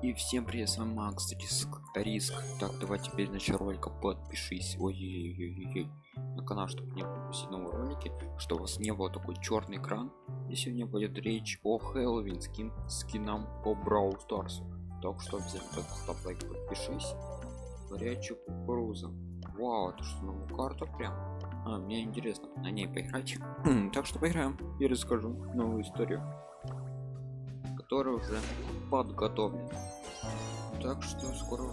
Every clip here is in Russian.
И всем привет, с вами Макс, риск, риск. Так, давай теперь начать ролика, подпишись, ой, ой, ой, ой, на канал, чтобы не пропустить новые ролики, что у вас не было такой черный экран. И сегодня будет речь о Хэллоуин скин, скинам по Brawl Stars. Так что обязательно ставь лайк, подпишись. Горячая кукуруза. Вау, это что, новая карта прям? А, мне интересно на ней поиграть. так что поиграем и расскажу новую историю который уже подготовлен так что скоро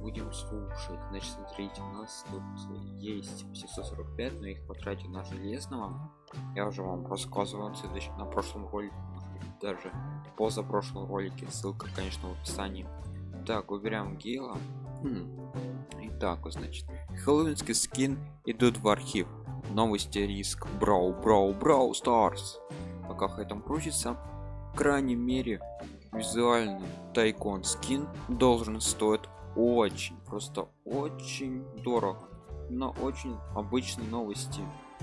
будем слушать. Значит смотрите у нас тут есть 745 но их потратить на железного. Я уже вам рассказывал следующем на прошлом ролике даже поза прошлом ролике. Ссылка конечно в описании. Так выбираем гейла. Хм. итак значит хэллоуинский скин идут в архив. Новости риск. Брау брау брау старс. Пока этом крутится. Крайней мере визуальный тайкон скин должен стоить очень просто очень дорого. Но очень обычные новости.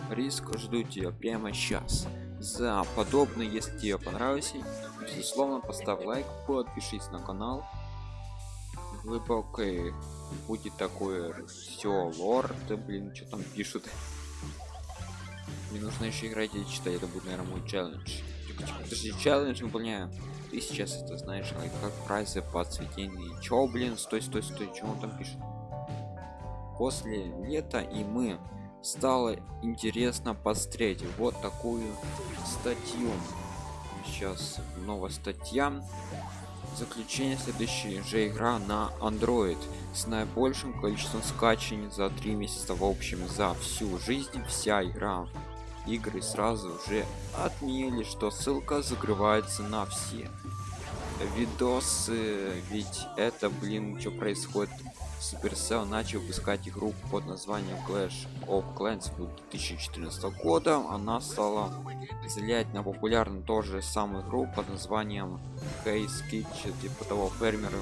Риск жду тебя прямо сейчас. За подобное если тебе понравилось безусловно поставь лайк подпишись на канал. Глубокое будет такое все лорд блин что там пишут? Мне нужно еще играть и читать это будет наверное мой челлендж подожди челлендж выполняю. Ты сейчас это знаешь как прайсы по цветению. Чё блин стой стой стой чего он там пишет? После лета и мы. Стало интересно посмотреть. Вот такую статью. Сейчас новая статья. Заключение следующей же игра на android с наибольшим количеством скачаний за три месяца. В общем за всю жизнь вся игра игры сразу же отменили что ссылка закрывается на все видосы. Ведь это блин что происходит? Supercell начал выпускать игру под названием Clash of Clans 2014 года. Она стала залять на популярную тоже самую игру под названием Haze Kitchen типа того фермера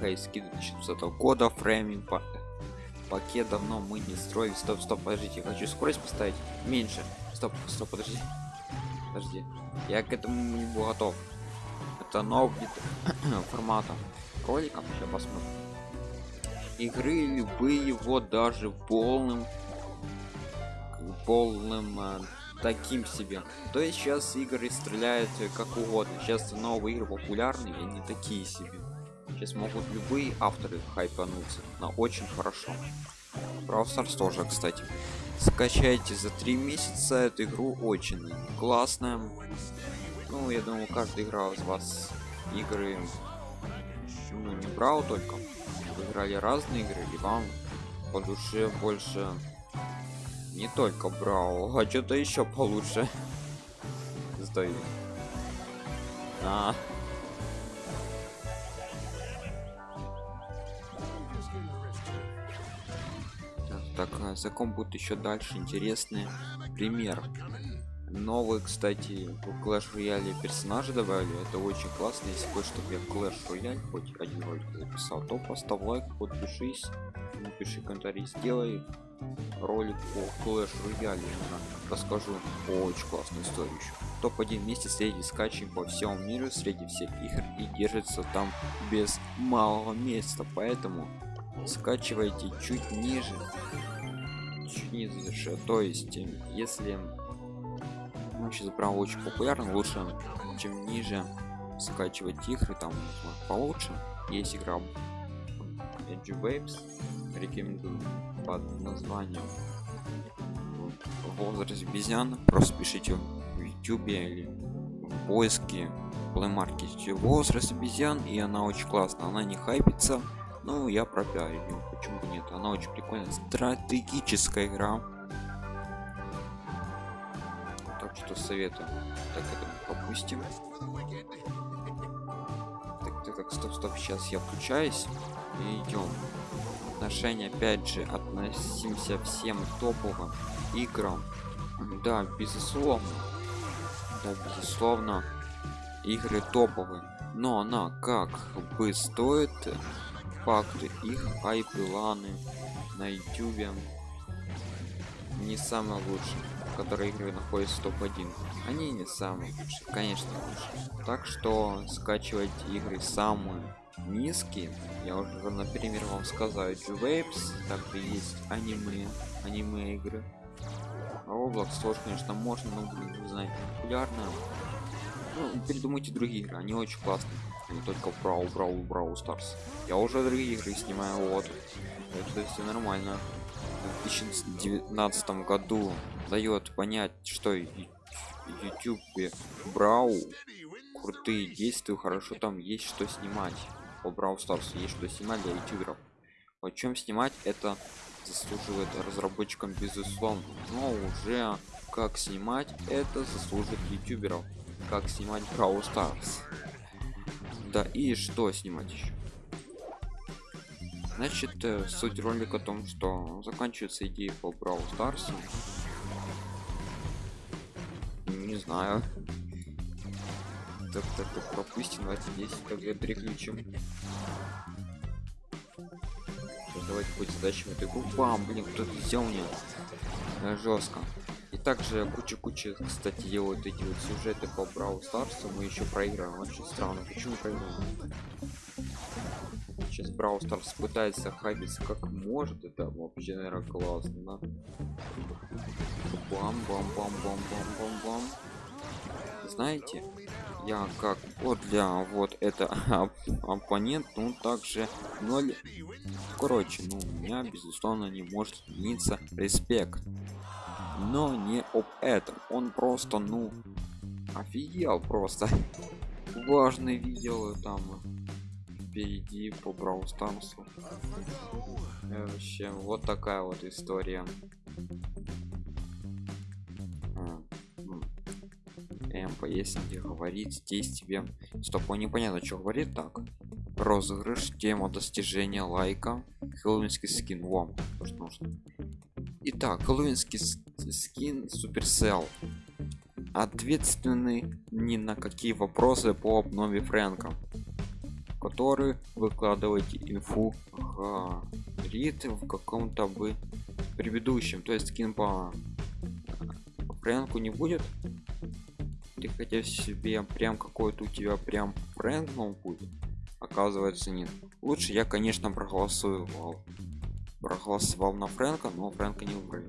Haze 2020 года фрейминг пакет давно мы не строили стоп стоп подождите хочу скорость поставить. Меньше. Стоп стоп подожди. Подожди. Я к этому не был готов. Это новый формата. Ролика сейчас посмотрим. Игры любые вот даже полным полным э, таким себе. То есть сейчас игры стреляют как угодно. Сейчас новые игры популярные не такие себе Сейчас могут любые авторы хайпануться на очень хорошо. Brawl Stars тоже, кстати. Скачайте за три месяца эту игру очень классная. Ну, я думаю, каждый играл из вас игры, ну, не брал только. Вы играли разные игры, и вам по душе больше не только брал, а что-то еще получше. Сдаю. А, так а закон будет еще дальше интересный пример. Новый кстати в Clash Royale персонажи добавили. Это очень классно. Если хочешь чтобы я Clash Royale хоть один ролик записал то поставь лайк подпишись напиши комментарий сделай ролик по Clash Royale. Расскажу очень классную историю еще топ-1 месяц среди скачей по всему миру среди всех игр и держится там без малого места. Поэтому скачивайте чуть ниже чуть ниже то есть если ну, сейчас прям очень популярно лучше чем ниже скачивать игры там получше. Есть игра Edge Waves рекомендую под названием возраст обезьян просто пишите в youtube или в поиске Play Market возраст обезьян и она очень классная. Она не хайпится ну я пропиарю почему бы нет. Она очень прикольная. Стратегическая игра. Так что советую. Так это попустим так, так, так стоп стоп сейчас я включаюсь и идем отношения опять же относимся всем топовым играм. Да безусловно. Да безусловно игры топовые. Но она как бы стоит факты. Их хайпы ланы на ютюбе не самое лучшее которые игры находятся топ-1 они не самые лучшие конечно лучше так что скачивать игры самые низкие я уже например вам сказал Waves также есть аниме аниме игры. Roblox тоже конечно можно но блин вы знаете популярно ну, передумайте другие игры они очень классные не только брау брау брау старс я уже другие игры снимаю вот. Это все нормально. В 2019 году дает понять что youtube брау крутые действия хорошо там есть что снимать. По брау старс есть что снимать для ютуберов. О чем снимать это заслуживает разработчикам безусловно. Но уже как снимать это заслужит ютуберов. Как снимать брау старс да и что снимать еще значит э, суть ролика о том что заканчивается идея по брау старсу не знаю. Так так так пропустим давайте здесь тогда переключим. Давайте будет задачи эту игру. Бам блин кто-то взял э, жестко и также куча куча кстати делают эти вот сюжеты по брау старсу мы еще проиграем очень странно почему проиграем сейчас брау старс пытается хабиться как может это вообще наверное классно. Бам бам бам бам бам бам бам знаете я как вот для вот это оппонент ну также 0 короче ну у меня безусловно не может измениться респект но не об этом. Он просто ну офигел просто. Важный видео там впереди по стансу вообще вот такая вот история. МП, если говорить здесь тебе стоп он непонятно что говорит так. Розыгрыш тема достижения лайка. Хэллоуинский скин вам. То что нужно. Итак хэллоуинский суперсел. Ответственный ни на какие вопросы по обнове фрэнка который выкладываете инфу говорит в каком-то бы предыдущем. То есть скин по фрэнку не будет? Ты хотел себе прям какой-то у тебя прям фрэнк будет? Оказывается нет. Лучше я конечно проголосовал проголосовал на фрэнка но фрэнка не выбрали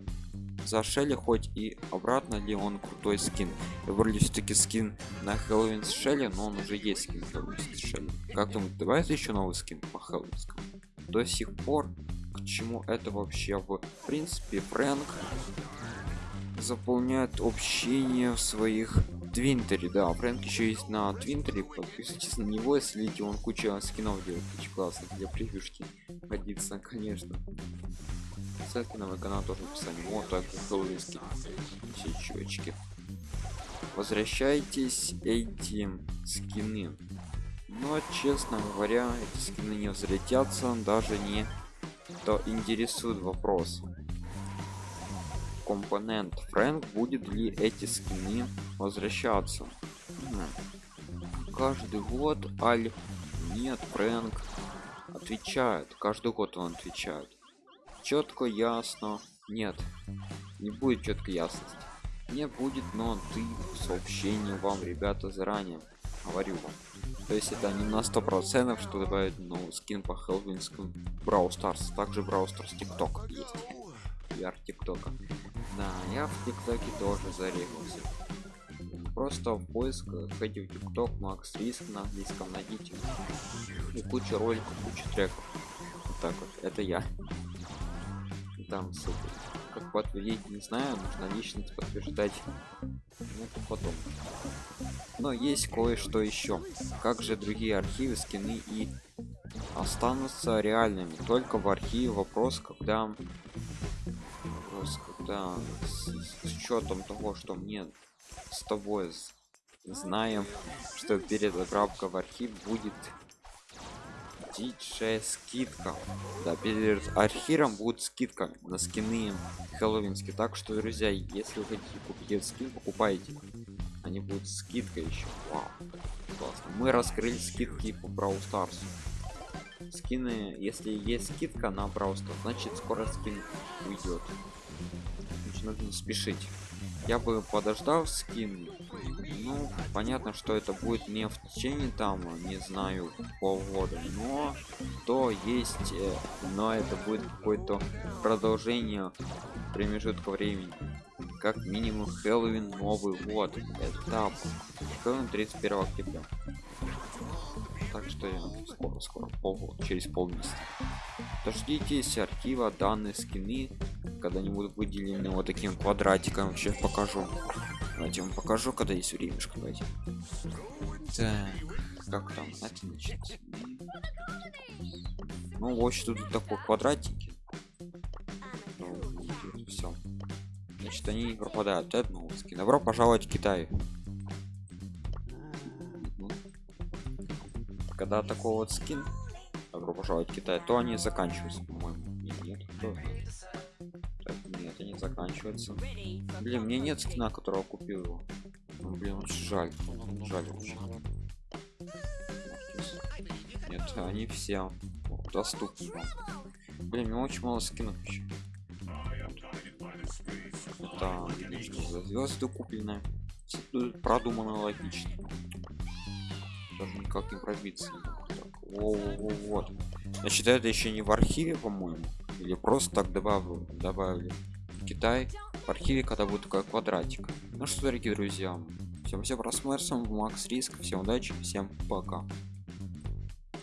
за шелли хоть и обратно ли он крутой скин. Выбрали все-таки скин на хэллоуин с шелли но он уже есть скин с шелли как думаете давай еще новый скин по хэллоуинскому? До сих пор к чему это вообще в принципе? Фрэнк заполняет общение в своих твинтере. Да фрэнк еще есть на твинтере подписывайтесь на него если видите он куча скинов делает очень классно для превьюшки. Годится конечно ссылки на мой канал тоже в описании. Вот так хэллоуинский все чувачки. Возвращайтесь эти скины. Но честно говоря эти скины не взлетятся даже не то интересует вопрос. Компонент фрэнк будет ли эти скины возвращаться? Каждый год аль нет фрэнк отвечает. Каждый год он отвечает четко ясно. Нет не будет четко ясности. Не будет но ты сообщение вам ребята заранее говорю вам. То есть это не на сто процентов что добавить ну скин по хелвинскому брау старс также брау старс тикток есть. VR тиктока. Да я в тиктоке тоже зарегался. Просто в поиск в тикток макс риск на английском найдите. И куча роликов куча треков. Вот так вот. Это я там ссылка как подтвердить не знаю нужно личность подтверждать ну, потом. Но есть кое-что еще как же другие архивы скины и останутся реальными? Только в архиве вопрос когда вопрос когда с, с учетом того что мне с тобой знаем что перед в архив будет диджей скидка. Да перед архивом будет скидка на скины хэллоуинские. Так что друзья если вы хотите купить скин покупайте. Они будут скидка еще. Вау, классно. мы раскрыли скидки по Brawl Stars. Скины если есть скидка на Brawl Stars значит скоро скин уйдет. Нужно спешить. Я бы подождал скин ну понятно что это будет не в течение там не знаю полгода но то есть э, но это будет какое-то продолжение промежутка времени. Как минимум хэллоуин новый год. Этап хэллоуин 31 октября. Так что я скоро скоро полгода через полмесяца. Дождитесь архива данные скины. Когда-нибудь выделены вот таким квадратиком сейчас покажу давайте вам покажу когда есть времешко давайте. Так. Как там? Это значит ну в общем тут такой квадратики ну, все значит они не пропадают это новый скин добро пожаловать в китай. Когда такой вот скин добро пожаловать в китай то они заканчиваются по-моему. Нет, нет они заканчиваются блин мне нет скина которого купил его. Ну, блин очень жаль жаль очень нет они все доступны. Блин мне очень мало скинов еще это звезды куплены продумано логично. Даже никак не пробиться Во -во -во вот. Значит это еще не в архиве по моему или просто так добавил добавили китай в архиве когда будет такой квадратик. Ну что дорогие друзья всем все просмотрим макс риск всем удачи всем пока